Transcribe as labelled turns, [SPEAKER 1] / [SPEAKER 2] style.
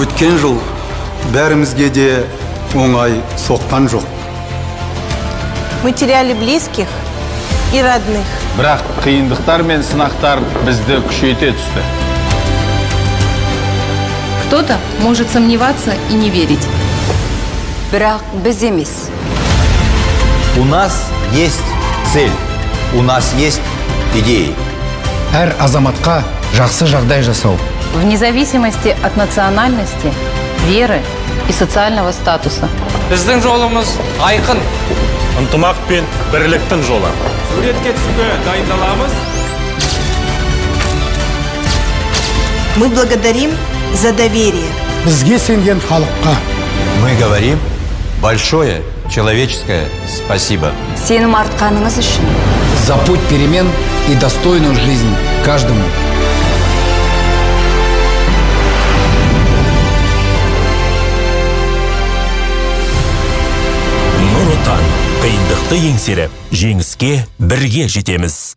[SPEAKER 1] өткен жыл бәрімізге де оңай соққан жоқ
[SPEAKER 2] Мы теряли близких и родных.
[SPEAKER 3] бірақ қиындықтар мен сынақтар бізді күшейте түсті
[SPEAKER 4] Кто-то может сомневаться и не верить.
[SPEAKER 5] бірақ біз емес
[SPEAKER 6] У нас есть цель, у нас есть идеи.
[SPEAKER 7] әр азаматқа жақсы жағдай жасау
[SPEAKER 4] Вне зависимости от национальности, веры и социального статуса.
[SPEAKER 8] біздің жолымыз айқын
[SPEAKER 9] ынтымақ пен бірліктің жолы
[SPEAKER 8] суретке түсуге дайындаламыз
[SPEAKER 2] Мы благодарим за доверие.
[SPEAKER 7] бізге сенген халыққа
[SPEAKER 6] Мы говорим большое человеческое спасибо.
[SPEAKER 5] сенім артқаныңыз үшін
[SPEAKER 7] за путь перемен и достойную жизнь каждому
[SPEAKER 10] Отан қиындықты еңсеріп жеңіске бірге жетеміз.